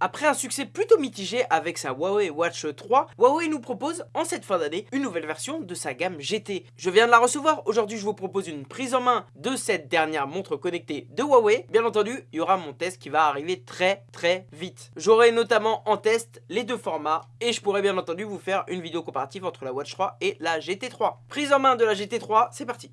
Après un succès plutôt mitigé avec sa Huawei Watch 3, Huawei nous propose en cette fin d'année une nouvelle version de sa gamme GT. Je viens de la recevoir, aujourd'hui je vous propose une prise en main de cette dernière montre connectée de Huawei. Bien entendu, il y aura mon test qui va arriver très très vite. J'aurai notamment en test les deux formats et je pourrai bien entendu vous faire une vidéo comparative entre la Watch 3 et la GT3. Prise en main de la GT3, c'est parti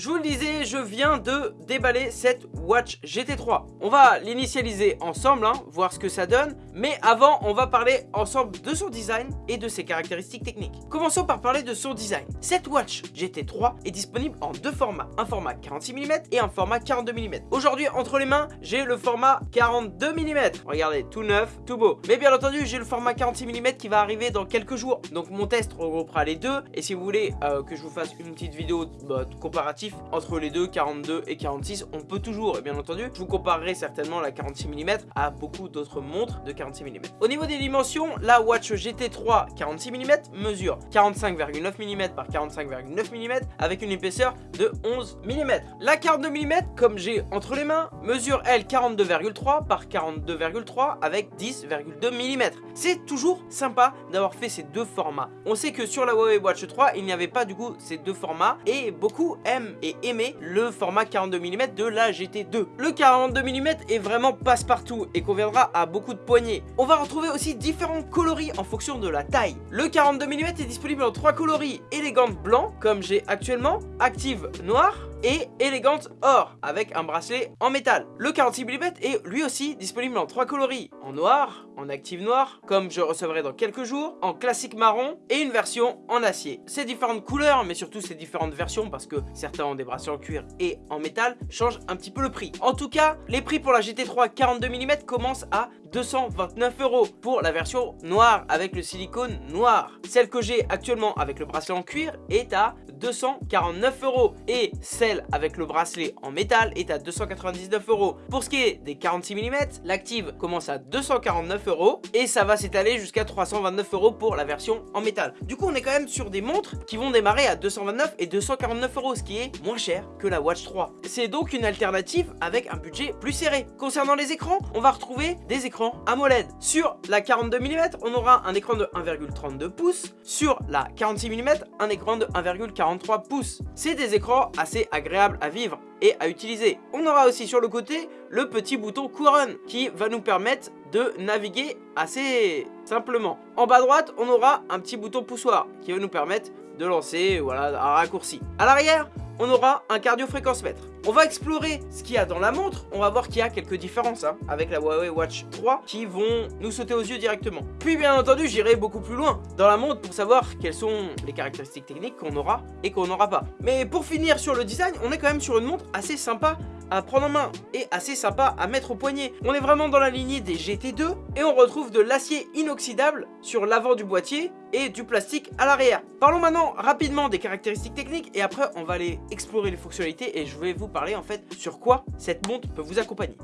Je vous le disais, je viens de déballer cette Watch GT3. On va l'initialiser ensemble, hein, voir ce que ça donne. Mais avant, on va parler ensemble de son design et de ses caractéristiques techniques. Commençons par parler de son design. Cette Watch GT3 est disponible en deux formats. Un format 46 mm et un format 42 mm. Aujourd'hui, entre les mains, j'ai le format 42 mm. Regardez, tout neuf, tout beau. Mais bien entendu, j'ai le format 46 mm qui va arriver dans quelques jours. Donc mon test regroupera les deux. Et si vous voulez euh, que je vous fasse une petite vidéo bah, comparative entre les deux, 42 et 46. On peut toujours, et bien entendu, je vous comparerai certainement la 46 mm à beaucoup d'autres montres de 46 mm. Au niveau des dimensions, la Watch GT3 46 mm mesure 45,9 mm par 45,9 mm avec une épaisseur de 11 mm. La 42 mm, comme j'ai entre les mains, mesure elle 42,3 par 42,3 avec 10,2 mm. C'est toujours sympa d'avoir fait ces deux formats. On sait que sur la Huawei Watch 3, il n'y avait pas du coup ces deux formats et beaucoup aiment et aimer le format 42 mm de la GT2. Le 42 mm est vraiment passe-partout et conviendra à beaucoup de poignées. On va retrouver aussi différents coloris en fonction de la taille. Le 42 mm est disponible en trois coloris, élégante blanc comme j'ai actuellement, active noir et élégante or avec un bracelet en métal. Le 46 mm est lui aussi disponible en trois coloris, en noir, en active noir, comme je recevrai dans quelques jours, en classique marron et une version en acier. Ces différentes couleurs, mais surtout ces différentes versions, parce que certains ont des bracelets en cuir et en métal, changent un petit peu le prix. En tout cas, les prix pour la GT3 42 mm commencent à 229 euros pour la version noire avec le silicone noir. Celle que j'ai actuellement avec le bracelet en cuir est à 249 euros et celle avec le bracelet en métal est à 299 euros. Pour ce qui est des 46 mm, l'active commence à 249 euros et ça va s'étaler jusqu'à 329 euros pour la version en métal. Du coup, on est quand même sur des montres qui vont démarrer à 229 et 249 euros, ce qui est moins cher que la Watch 3. C'est donc une alternative avec un budget plus serré. Concernant les écrans, on va retrouver des écrans AMOLED. Sur la 42 mm, on aura un écran de 1,32 pouces. Sur la 46 mm, un écran de 1,40 pouces. C'est des écrans assez agréables à vivre et à utiliser. On aura aussi sur le côté le petit bouton couronne qui va nous permettre de naviguer assez simplement. En bas à droite, on aura un petit bouton poussoir qui va nous permettre de lancer voilà, un raccourci. À l'arrière, on aura un cardio-fréquence-mètre. On va explorer ce qu'il y a dans la montre, on va voir qu'il y a quelques différences hein, avec la Huawei Watch 3 qui vont nous sauter aux yeux directement. Puis bien entendu, j'irai beaucoup plus loin dans la montre pour savoir quelles sont les caractéristiques techniques qu'on aura et qu'on n'aura pas. Mais pour finir sur le design, on est quand même sur une montre assez sympa à prendre en main et assez sympa à mettre au poignet. On est vraiment dans la lignée des GT2 et on retrouve de l'acier inoxydable sur l'avant du boîtier et du plastique à l'arrière. Parlons maintenant rapidement des caractéristiques techniques et après on va aller explorer les fonctionnalités et je vais vous parler en fait sur quoi cette montre peut vous accompagner.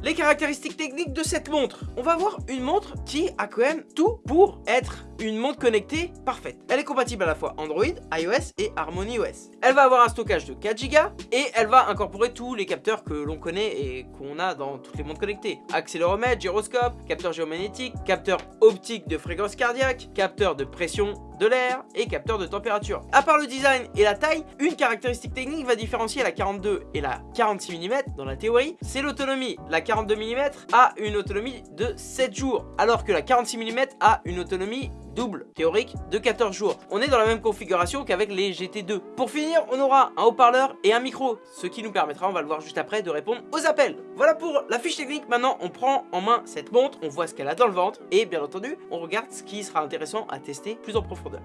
Les caractéristiques techniques de cette montre. On va voir une montre qui a quand même tout pour être une montre connectée parfaite. Elle est compatible à la fois Android, iOS et Harmony OS. Elle va avoir un stockage de 4 Go et elle va incorporer tous les capteurs que l'on connaît et qu'on a dans toutes les montres connectées. Accéléromètre, gyroscope, capteur géomagnétique, capteur optique de fréquence cardiaque, capteur de pression de l'air et capteur de température. À part le design et la taille, une caractéristique technique va différencier la 42 et la 46 mm dans la théorie, c'est l'autonomie. La 42 mm a une autonomie de 7 jours, alors que la 46 mm a une autonomie double théorique de 14 jours. On est dans la même configuration qu'avec les GT2. Pour finir, on aura un haut-parleur et un micro, ce qui nous permettra, on va le voir juste après, de répondre aux appels. Voilà pour la fiche technique. Maintenant, on prend en main cette montre, on voit ce qu'elle a dans le ventre et bien entendu, on regarde ce qui sera intéressant à tester plus en profondeur.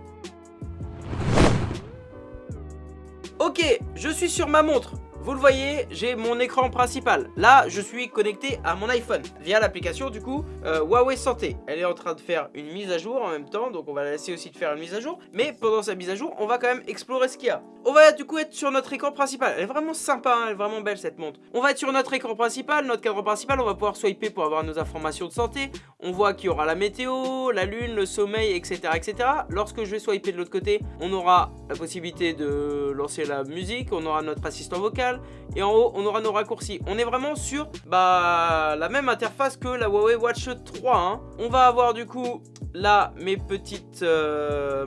Ok, je suis sur ma montre. Vous le voyez, j'ai mon écran principal. Là, je suis connecté à mon iPhone via l'application du coup euh, Huawei Santé. Elle est en train de faire une mise à jour en même temps, donc on va la laisser aussi de faire une mise à jour. Mais pendant sa mise à jour, on va quand même explorer ce qu'il y a. On va du coup être sur notre écran principal. Elle est vraiment sympa, hein, elle est vraiment belle cette montre. On va être sur notre écran principal, notre cadre principal, on va pouvoir swiper pour avoir nos informations de santé. on voit qu'il y aura la météo, la lune, le sommeil, etc. etc. Lorsque je vais swiper de l'autre côté, on aura la possibilité de lancer la musique, on aura notre assistant vocal, et en haut, on aura nos raccourcis. On est vraiment sur bah, la même interface que la Huawei Watch 3. Hein. On va avoir du coup là mes petites euh,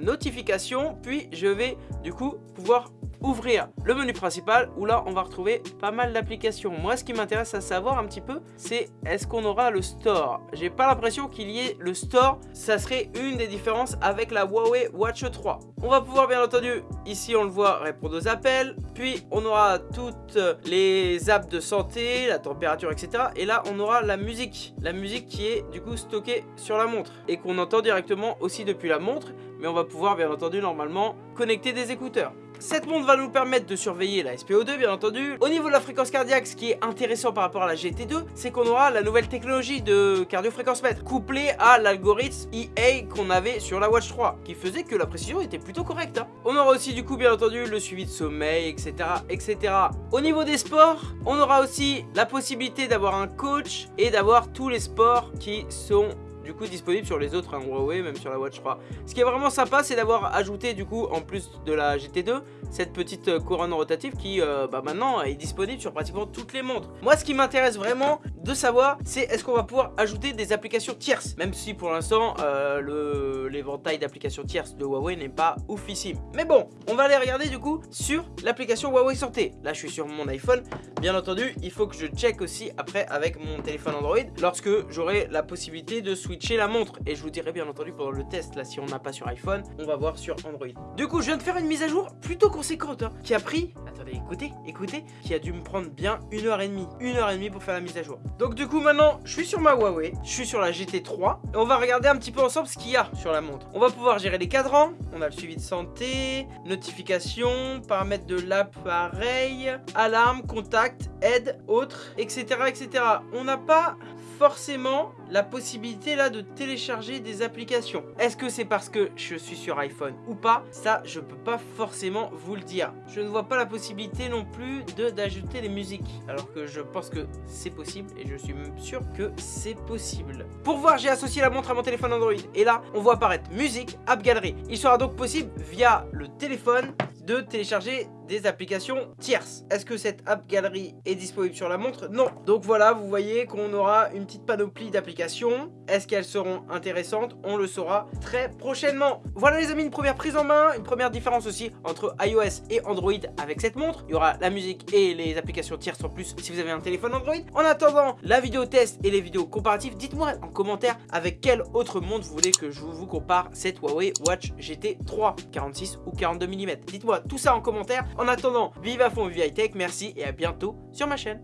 notifications, puis je vais du coup pouvoir ouvrir le menu principal où là on va retrouver pas mal d'applications. Moi ce qui m'intéresse à savoir un petit peu c'est est-ce qu'on aura le store? J'ai pas l'impression qu'il y ait le store, ça serait une des différences avec la Huawei Watch 3. On va pouvoir bien entendu, ici on le voit, répondre aux appels, puis on aura toutes les apps de santé, la température etc. Et là on aura la musique, la musique qui est du coup stockée sur la montre et qu'on entend directement aussi depuis la montre mais on va pouvoir bien entendu normalement connecter des écouteurs. Cette montre va nous permettre de surveiller la SPO2 bien entendu. Au niveau de la fréquence cardiaque, ce qui est intéressant par rapport à la GT2, c'est qu'on aura la nouvelle technologie de cardio-fréquence-mètre couplée à l'algorithme EA qu'on avait sur la Watch 3, qui faisait que la précision était plutôt correcte. Hein. On aura aussi du coup bien entendu le suivi de sommeil, etc. etc. Au niveau des sports, on aura aussi la possibilité d'avoir un coach et d'avoir tous les sports qui sont du coup disponible sur les autres hein, Huawei, même sur la Watch 3. Ce qui est vraiment sympa, c'est d'avoir ajouté du coup, en plus de la GT2, cette petite euh, couronne rotative qui euh, bah, maintenant est disponible sur pratiquement toutes les montres. Moi, ce qui m'intéresse vraiment de savoir, c'est est-ce qu'on va pouvoir ajouter des applications tierces, même si pour l'instant, euh, l'éventail d'applications tierces de Huawei n'est pas oufissime. Mais bon, on va aller regarder du coup sur l'application Huawei Santé. Là, je suis sur mon iPhone. Bien entendu, il faut que je check aussi après avec mon téléphone Android lorsque j'aurai la possibilité de switcher la montre et je vous dirai bien entendu pendant le test là si on n'a pas sur iPhone on va voir sur Android du coup je viens de faire une mise à jour plutôt conséquente hein, qui a pris attendez écoutez écoutez qui a dû me prendre bien une heure et demie une heure et demie pour faire la mise à jour donc du coup maintenant je suis sur ma Huawei je suis sur la GT3 et on va regarder un petit peu ensemble ce qu'il y a sur la montre. On va pouvoir gérer les cadrans on a le suivi de santé notification paramètres de l'appareil alarme contact aide autres etc etc on n'a pas forcément la possibilité là de télécharger des applications. Est-ce que c'est parce que je suis sur iPhone ou pas? Ça, je peux pas forcément vous le dire. Je ne vois pas la possibilité non plus d'ajouter les musiques. Alors que je pense que c'est possible et je suis même sûr que c'est possible. Pour voir, j'ai associé la montre à mon téléphone Android. Et là, on voit apparaître musique, app galerie. Il sera donc possible via le téléphone de télécharger des applications tierces. Est-ce que cette app galerie est disponible sur la montre? Non. Donc voilà, vous voyez qu'on aura une petite panoplie d'applications. Est-ce qu'elles seront intéressantes? On le saura très prochainement. Voilà les amis, une première prise en main, une première différence aussi entre iOS et Android avec cette montre. Il y aura la musique et les applications tierces en plus si vous avez un téléphone Android. En attendant la vidéo test et les vidéos comparatives, dites-moi en commentaire avec quelle autre montre vous voulez que je vous compare cette Huawei Watch GT 3 46 ou 42 mm. Dites-moi tout ça en commentaire. En attendant, vive à fond, vive high tech, merci et à bientôt sur ma chaîne.